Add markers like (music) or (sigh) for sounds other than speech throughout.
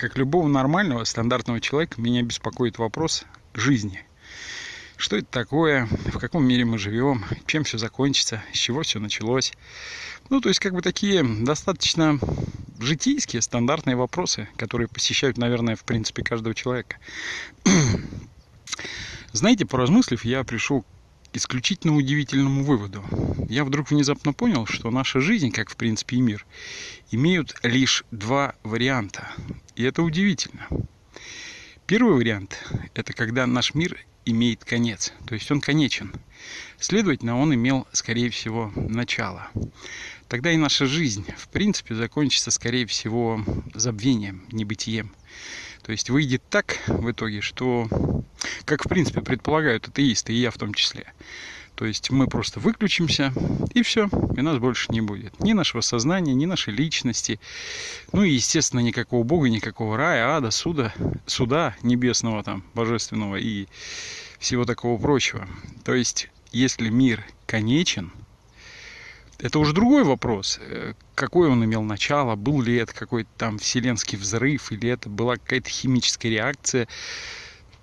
как любого нормального, стандартного человека, меня беспокоит вопрос жизни. Что это такое, в каком мире мы живем, чем все закончится, с чего все началось. Ну, то есть, как бы такие достаточно житейские, стандартные вопросы, которые посещают, наверное, в принципе, каждого человека. (clears throat) Знаете, поразмыслив, я пришел исключительно удивительному выводу. Я вдруг внезапно понял, что наша жизнь, как в принципе и мир, имеют лишь два варианта. И это удивительно. Первый вариант – это когда наш мир имеет конец, то есть он конечен. Следовательно, он имел, скорее всего, начало. Тогда и наша жизнь, в принципе, закончится, скорее всего, забвением, небытием. То есть выйдет так в итоге, что, как в принципе предполагают атеисты, и я в том числе, то есть мы просто выключимся, и все, и нас больше не будет. Ни нашего сознания, ни нашей личности. Ну и, естественно, никакого Бога, никакого рая, ада, суда, суда небесного там, божественного и всего такого прочего. То есть, если мир конечен, это уже другой вопрос. Э, какой он имел начало, был ли это какой-то там вселенский взрыв, или это была какая-то химическая реакция,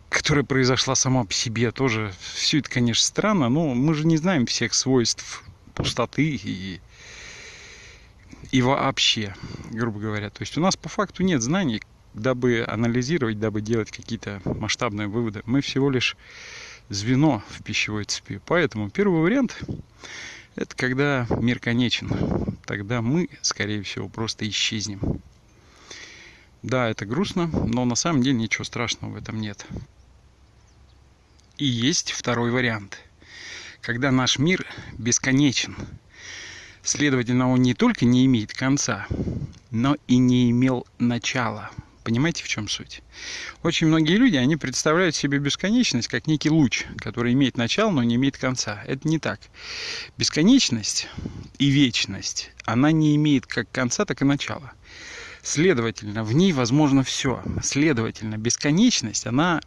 которая произошла сама по себе. Тоже все это, конечно, странно, но мы же не знаем всех свойств пустоты и, и вообще, грубо говоря. То есть у нас по факту нет знаний, дабы анализировать, дабы делать какие-то масштабные выводы. Мы всего лишь звено в пищевой цепи. Поэтому первый вариант это когда мир конечен. Тогда мы, скорее всего, просто исчезнем. Да, это грустно, но на самом деле ничего страшного в этом нет. И есть второй вариант. Когда наш мир бесконечен. Следовательно, он не только не имеет конца, но и не имел начала. Понимаете, в чем суть? Очень многие люди, они представляют себе бесконечность как некий луч, который имеет начало, но не имеет конца. Это не так. Бесконечность и вечность, она не имеет как конца, так и начала. Следовательно, в ней возможно все. Следовательно, бесконечность, она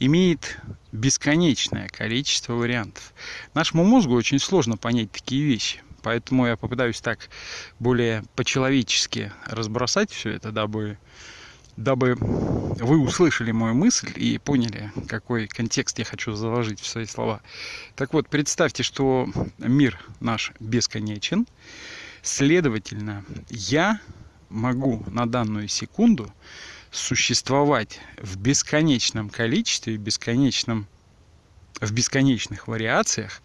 имеет бесконечное количество вариантов. Нашему мозгу очень сложно понять такие вещи. Поэтому я попытаюсь так более по-человечески разбросать все это, дабы дабы вы услышали мою мысль и поняли, какой контекст я хочу заложить в свои слова. Так вот, представьте, что мир наш бесконечен. Следовательно, я могу на данную секунду существовать в бесконечном количестве, в, бесконечном, в бесконечных вариациях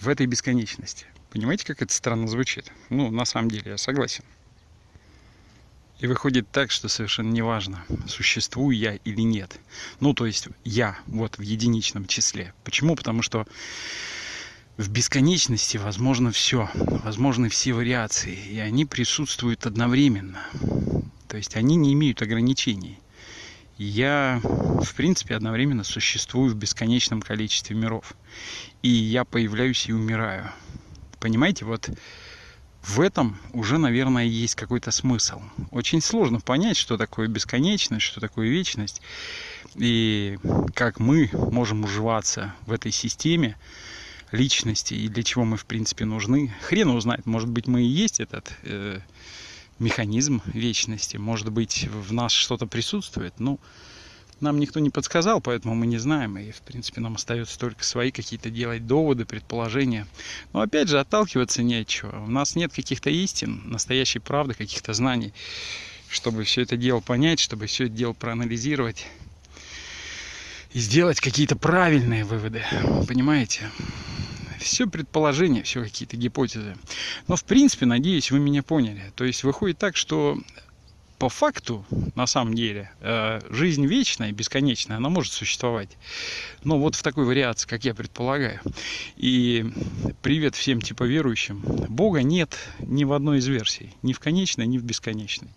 в этой бесконечности. Понимаете, как это странно звучит? Ну, на самом деле, я согласен. И выходит так, что совершенно неважно, существую я или нет. Ну, то есть я, вот в единичном числе. Почему? Потому что в бесконечности возможно все, возможны все вариации, и они присутствуют одновременно. То есть они не имеют ограничений. Я, в принципе, одновременно существую в бесконечном количестве миров. И я появляюсь и умираю. Понимаете, вот в этом уже, наверное, есть какой-то смысл. Очень сложно понять, что такое бесконечность, что такое вечность, и как мы можем уживаться в этой системе личности, и для чего мы, в принципе, нужны. Хрен узнает, может быть, мы и есть этот э, механизм вечности, может быть, в нас что-то присутствует, ну, но нам никто не подсказал, поэтому мы не знаем. И, в принципе, нам остается только свои какие-то делать доводы, предположения. Но, опять же, отталкиваться не от чего. У нас нет каких-то истин, настоящей правды, каких-то знаний, чтобы все это дело понять, чтобы все это дело проанализировать и сделать какие-то правильные выводы. Понимаете? все предположения, все какие-то гипотезы. Но, в принципе, надеюсь, вы меня поняли. То есть выходит так, что по факту, на самом деле, э, жизнь вечная, бесконечная, она может существовать. Но вот в такой вариации, как я предполагаю. И привет всем типа верующим. Бога нет ни в одной из версий. Ни в конечной, ни в бесконечной.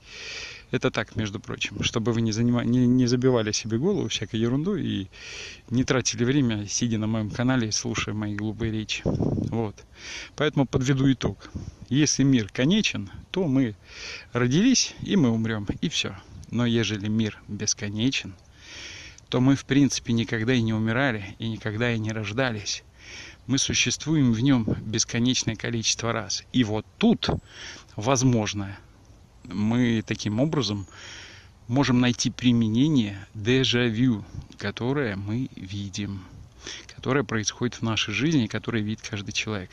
Это так, между прочим, чтобы вы не, занимали, не, не забивали себе голову всякой ерундой и не тратили время, сидя на моем канале и слушая мои глупые речи. Вот. Поэтому подведу итог. Если мир конечен, то мы родились и мы умрем, и все. Но ежели мир бесконечен, то мы в принципе никогда и не умирали, и никогда и не рождались. Мы существуем в нем бесконечное количество раз. И вот тут, возможно, мы таким образом можем найти применение дежавю, которое мы видим которое происходит в нашей жизни, которое видит каждый человек.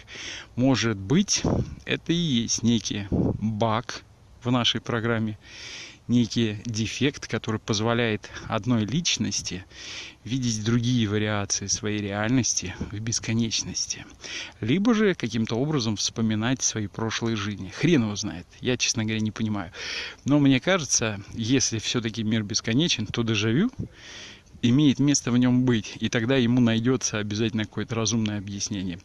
Может быть, это и есть некий баг в нашей программе, некий дефект, который позволяет одной личности видеть другие вариации своей реальности в бесконечности. Либо же каким-то образом вспоминать свои прошлые жизни. Хрен его знает. Я, честно говоря, не понимаю. Но мне кажется, если все-таки мир бесконечен, то дежавю имеет место в нем быть, и тогда ему найдется обязательно какое-то разумное объяснение.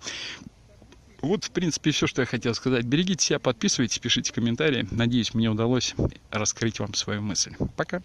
Вот, в принципе, все, что я хотел сказать. Берегите себя, подписывайтесь, пишите комментарии. Надеюсь, мне удалось раскрыть вам свою мысль. Пока.